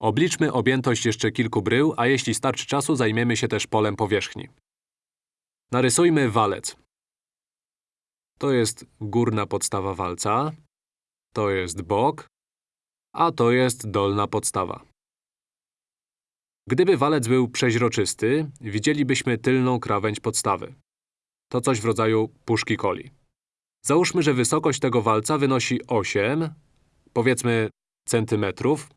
Obliczmy objętość jeszcze kilku brył, a jeśli starczy czasu, zajmiemy się też polem powierzchni. Narysujmy walec. To jest górna podstawa walca, to jest bok, a to jest dolna podstawa. Gdyby walec był przeźroczysty, widzielibyśmy tylną krawędź podstawy. To coś w rodzaju puszki coli. Załóżmy, że wysokość tego walca wynosi 8, powiedzmy, centymetrów.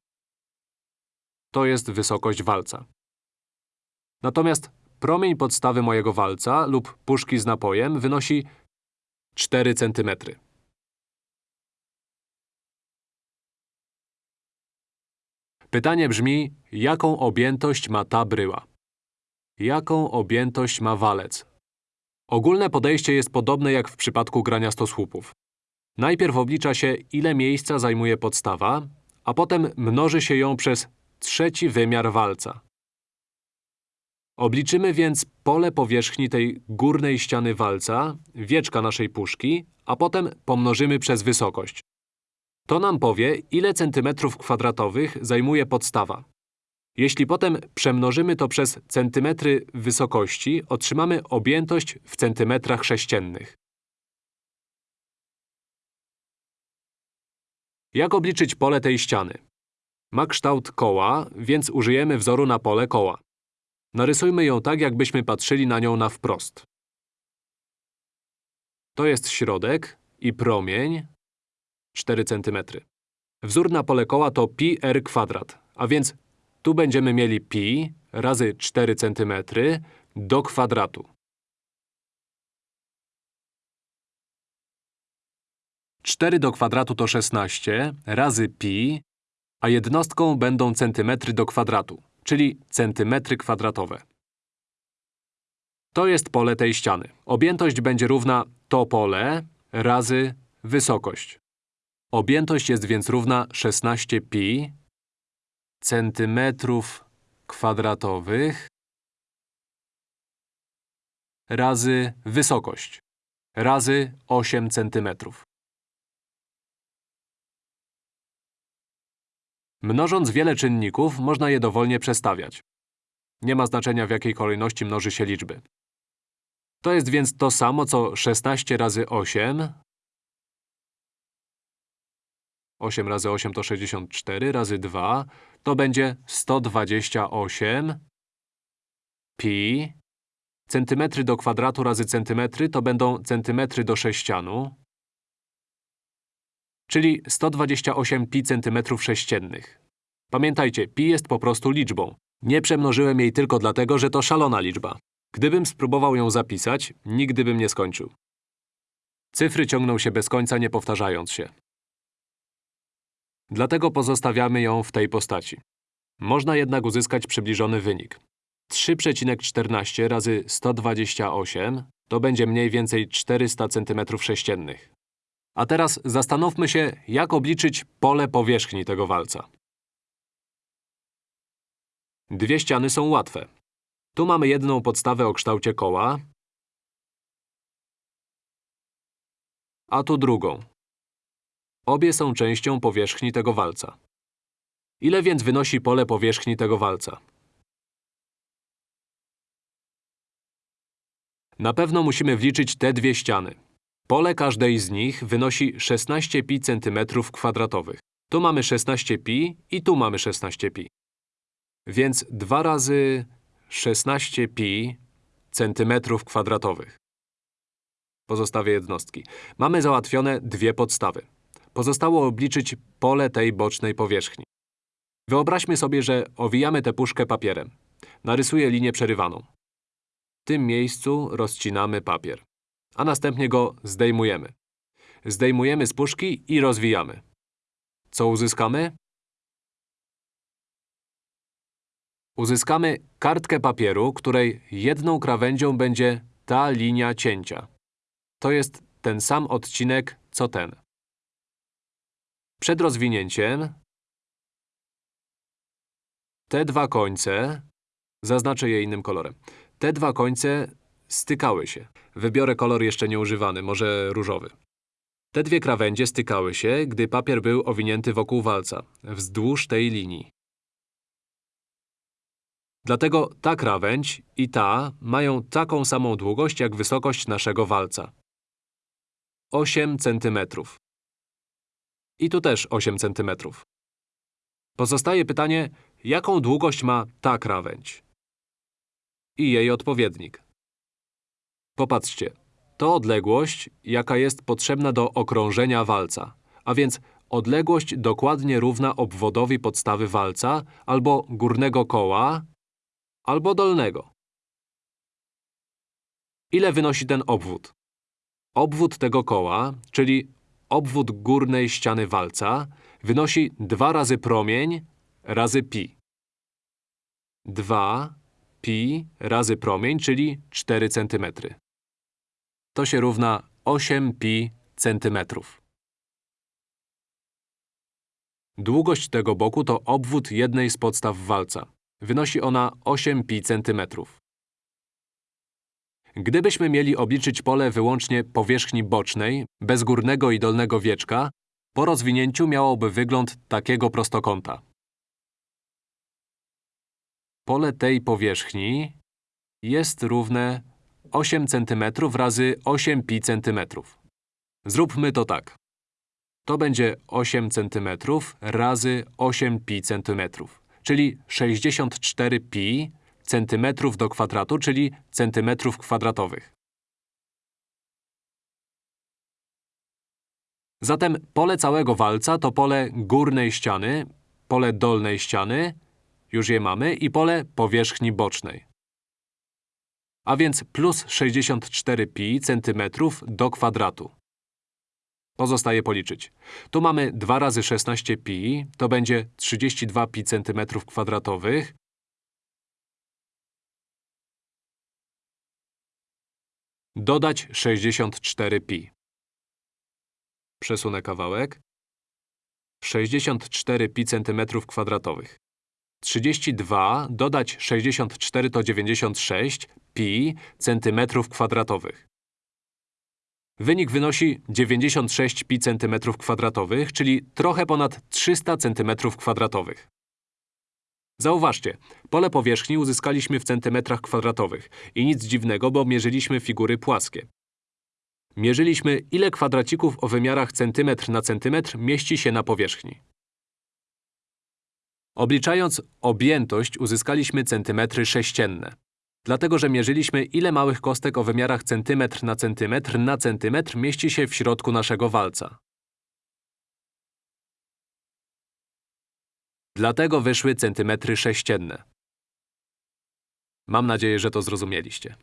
To jest wysokość walca. Natomiast promień podstawy mojego walca lub puszki z napojem wynosi 4 centymetry. Pytanie brzmi, jaką objętość ma ta bryła? Jaką objętość ma walec? Ogólne podejście jest podobne jak w przypadku grania stosłupów. Najpierw oblicza się, ile miejsca zajmuje podstawa, a potem mnoży się ją przez trzeci wymiar walca. Obliczymy więc pole powierzchni tej górnej ściany walca, wieczka naszej puszki, a potem pomnożymy przez wysokość. To nam powie, ile centymetrów kwadratowych zajmuje podstawa. Jeśli potem przemnożymy to przez centymetry wysokości, otrzymamy objętość w centymetrach sześciennych. Jak obliczyć pole tej ściany? Ma kształt koła, więc użyjemy wzoru na pole koła. Narysujmy ją tak, jakbyśmy patrzyli na nią na wprost. To jest środek i promień 4 cm. Wzór na pole koła to pi r kwadrat, a więc tu będziemy mieli pi razy 4 cm do kwadratu. 4 do kwadratu to 16 razy pi, a jednostką będą centymetry do kwadratu, czyli centymetry kwadratowe. To jest pole tej ściany. Objętość będzie równa to pole razy wysokość. Objętość jest więc równa 16 pi centymetrów kwadratowych razy wysokość razy 8 centymetrów. Mnożąc wiele czynników, można je dowolnie przestawiać. Nie ma znaczenia, w jakiej kolejności mnoży się liczby. To jest więc to samo, co 16 razy 8. 8 razy 8 to 64, razy 2 to będzie 128 pi. Centymetry do kwadratu razy centymetry to będą centymetry do sześcianu, czyli 128 pi centymetrów sześciennych. Pamiętajcie, pi jest po prostu liczbą. Nie przemnożyłem jej tylko dlatego, że to szalona liczba. Gdybym spróbował ją zapisać, nigdy bym nie skończył. Cyfry ciągną się bez końca, nie powtarzając się. Dlatego pozostawiamy ją w tej postaci. Można jednak uzyskać przybliżony wynik. 3,14 razy 128 to będzie mniej więcej 400 cm3. A teraz zastanówmy się, jak obliczyć pole powierzchni tego walca. Dwie ściany są łatwe. Tu mamy jedną podstawę o kształcie koła, a tu drugą. Obie są częścią powierzchni tego walca. Ile więc wynosi pole powierzchni tego walca? Na pewno musimy wliczyć te dwie ściany. Pole każdej z nich wynosi 16 pi centymetrów kwadratowych. Tu mamy 16 pi i tu mamy 16 pi. Więc 2 razy 16 pi centymetrów kwadratowych. Pozostawię jednostki. Mamy załatwione dwie podstawy. Pozostało obliczyć pole tej bocznej powierzchni. Wyobraźmy sobie, że owijamy tę puszkę papierem. Narysuję linię przerywaną. W tym miejscu rozcinamy papier, a następnie go zdejmujemy. Zdejmujemy z puszki i rozwijamy. Co uzyskamy? Uzyskamy kartkę papieru, której jedną krawędzią będzie ta linia cięcia. To jest ten sam odcinek, co ten. Przed rozwinięciem te dwa końce, zaznaczę je innym kolorem, te dwa końce stykały się. Wybiorę kolor jeszcze nieużywany, może różowy. Te dwie krawędzie stykały się, gdy papier był owinięty wokół walca, wzdłuż tej linii. Dlatego ta krawędź i ta mają taką samą długość jak wysokość naszego walca. 8 cm. I tu też 8 cm. Pozostaje pytanie, jaką długość ma ta krawędź? I jej odpowiednik. Popatrzcie, to odległość, jaka jest potrzebna do okrążenia walca, a więc odległość dokładnie równa obwodowi podstawy walca albo górnego koła, albo dolnego. Ile wynosi ten obwód? Obwód tego koła, czyli obwód górnej ściany walca, wynosi 2 razy promień razy pi. 2 pi razy promień, czyli 4 cm. To się równa 8 pi centymetrów. Długość tego boku to obwód jednej z podstaw walca. Wynosi ona 8 pi centymetrów. Gdybyśmy mieli obliczyć pole wyłącznie powierzchni bocznej, bez górnego i dolnego wieczka, po rozwinięciu miałoby wygląd takiego prostokąta. Pole tej powierzchni jest równe 8 cm razy 8 pi cm. Zróbmy to tak. To będzie 8 cm razy 8 pi cm, czyli 64 pi centymetrów do kwadratu, czyli centymetrów kwadratowych. Zatem pole całego walca to pole górnej ściany, pole dolnej ściany, już je mamy, i pole powierzchni bocznej. A więc plus 64 pi centymetrów do kwadratu. Pozostaje policzyć. Tu mamy 2 razy 16 pi, to będzie 32 pi centymetrów kwadratowych. Dodać 64 pi. Przesunę kawałek. 64 pi centymetrów kwadratowych. 32 dodać 64 to 96 pi centymetrów kwadratowych. Wynik wynosi 96 pi centymetrów kwadratowych, czyli trochę ponad 300 centymetrów kwadratowych. Zauważcie, pole powierzchni uzyskaliśmy w centymetrach kwadratowych i nic dziwnego, bo mierzyliśmy figury płaskie. Mierzyliśmy, ile kwadracików o wymiarach centymetr na centymetr mieści się na powierzchni. Obliczając objętość, uzyskaliśmy centymetry sześcienne. Dlatego, że mierzyliśmy, ile małych kostek o wymiarach centymetr na centymetr na centymetr mieści się w środku naszego walca. Dlatego wyszły centymetry sześcienne. Mam nadzieję, że to zrozumieliście.